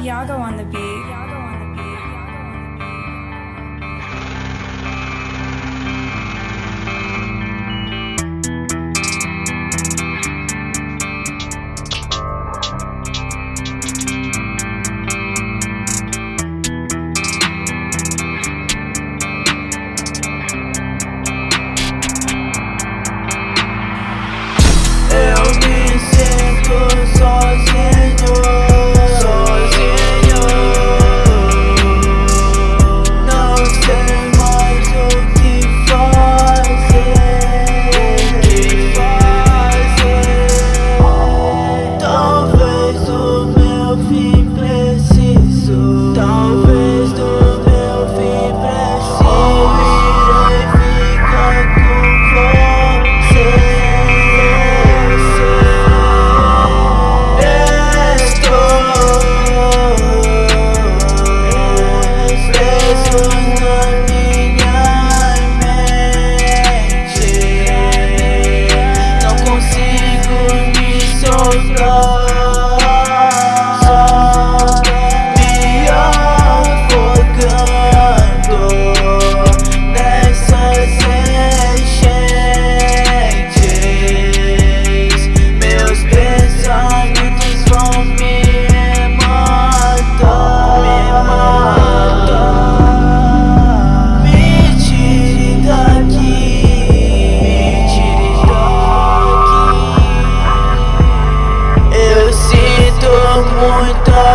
Yago on the beat.